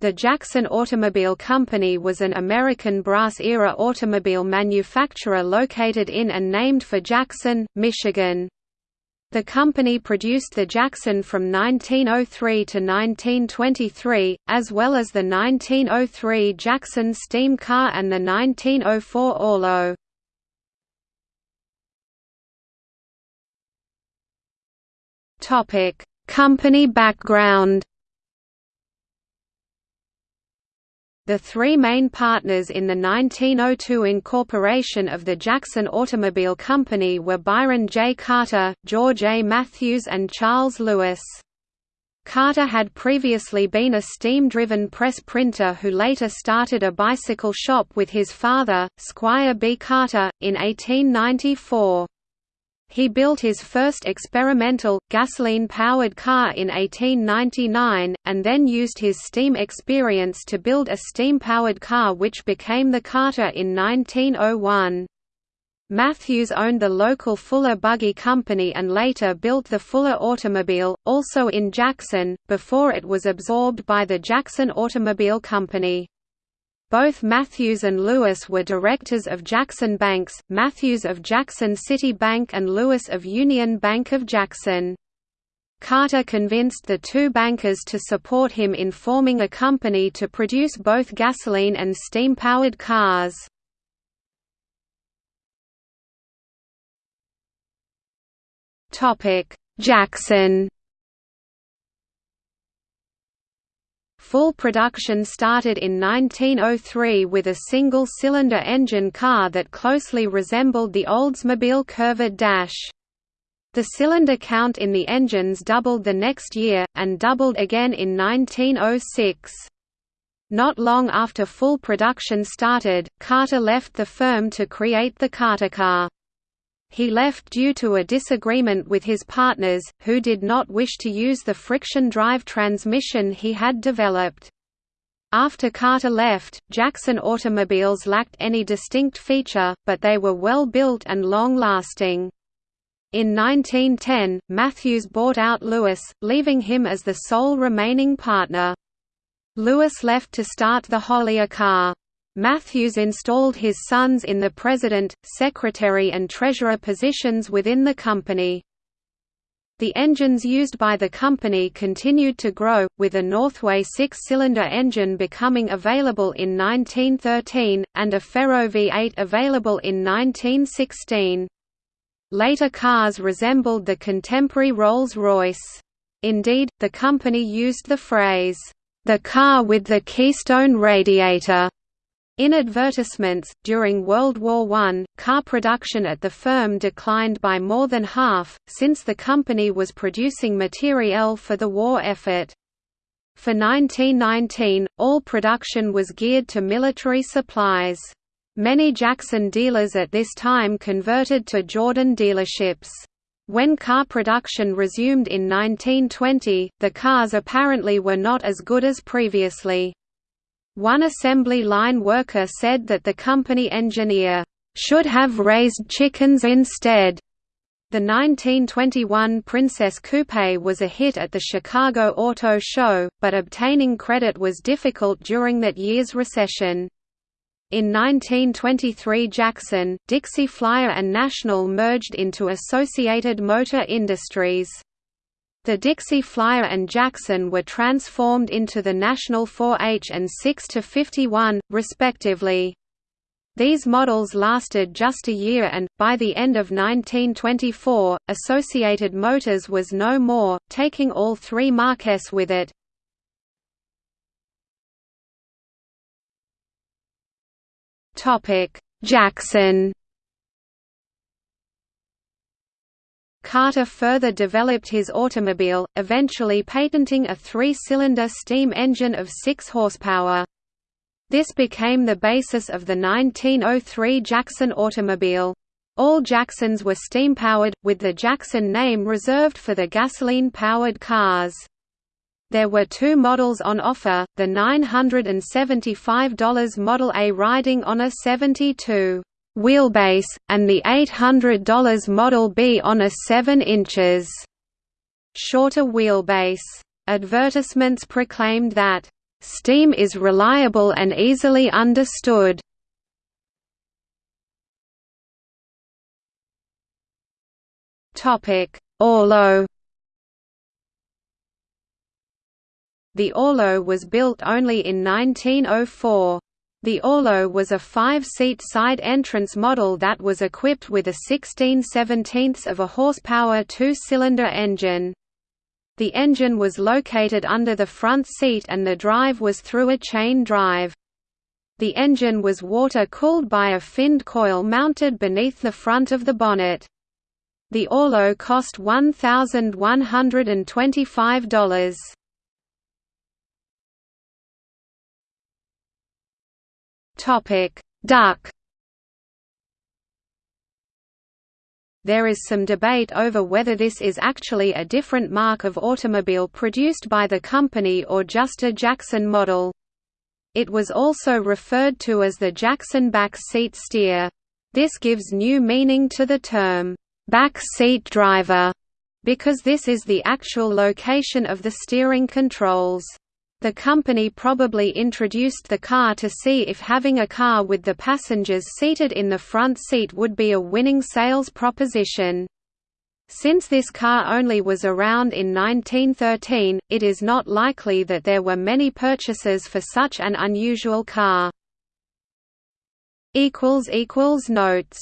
The Jackson Automobile Company was an American brass-era automobile manufacturer located in and named for Jackson, Michigan. The company produced the Jackson from 1903 to 1923, as well as the 1903 Jaxon steam car and the 1904 Orlo. Company background The three main partners in the 1902 incorporation of the Jackson Automobile Company were Byron J. Carter, George A. Matthews and Charles Lewis. Carter had previously been a steam-driven press printer who later started a bicycle shop with his father, Squire B. Carter, in 1894. He built his first experimental, gasoline-powered car in 1899, and then used his steam experience to build a steam-powered car which became the Carter in 1901. Matthews owned the local Fuller Buggy Company and later built the Fuller Automobile, also in Jackson, before it was absorbed by the Jackson Automobile Company. Both Matthews and Lewis were directors of Jackson Banks, Matthews of Jackson City Bank and Lewis of Union Bank of Jackson. Carter convinced the two bankers to support him in forming a company to produce both gasoline and steam-powered cars. Jackson Full production started in 1903 with a single-cylinder engine car that closely resembled the Oldsmobile Curved Dash. The cylinder count in the engines doubled the next year, and doubled again in 1906. Not long after full production started, Carter left the firm to create the Cartercar. He left due to a disagreement with his partners, who did not wish to use the friction drive transmission he had developed. After Carter left, Jackson automobiles lacked any distinct feature, but they were well built and long-lasting. In 1910, Matthews bought out Lewis, leaving him as the sole remaining partner. Lewis left to start the Hollier car. Matthews installed his sons in the president, secretary and treasurer positions within the company. The engines used by the company continued to grow, with a Northway six-cylinder engine becoming available in 1913, and a Ferro V8 available in 1916. Later cars resembled the contemporary Rolls-Royce. Indeed, the company used the phrase, "...the car with the Keystone radiator." In advertisements, during World War I, car production at the firm declined by more than half, since the company was producing materiel for the war effort. For 1919, all production was geared to military supplies. Many Jackson dealers at this time converted to Jordan dealerships. When car production resumed in 1920, the cars apparently were not as good as previously. One assembly line worker said that the company engineer, "...should have raised chickens instead." The 1921 Princess Coupe was a hit at the Chicago Auto Show, but obtaining credit was difficult during that year's recession. In 1923 Jackson, Dixie Flyer and National merged into Associated Motor Industries. The Dixie Flyer and Jackson were transformed into the National 4H and 6-51, respectively. These models lasted just a year and, by the end of 1924, Associated Motors was no more, taking all three Marques with it. Jaxon Carter further developed his automobile, eventually patenting a three-cylinder steam engine of 6 horsepower. This became the basis of the 1903 Jaxon automobile. All Jaxons were steam-powered, with the Jackson name reserved for the gasoline-powered cars. There were two models on offer, the $975 Model A riding on a 72 wheelbase, and the $800 Model B on a 7 inches shorter wheelbase. Advertisements proclaimed that Steam is reliable and easily understood. Orlo The Orlo was built only in 1904. The Orlo was a five-seat side entrance model that was equipped with a 16 17 of a horsepower two-cylinder engine. The engine was located under the front seat and the drive was through a chain drive. The engine was water-cooled by a finned coil mounted beneath the front of the bonnet. The Orlo cost $1,125. Topic: Duck. There is some debate over whether this is actually a different mark of automobile produced by the company or just a Jackson model. It was also referred to as the Jackson back seat steer. This gives new meaning to the term back seat driver, because this is the actual location of the steering controls. The company probably introduced the car to see if having a car with the passengers seated in the front seat would be a winning sales proposition. Since this car only was around in 1913, it is not likely that there were many purchases for such an unusual car. Notes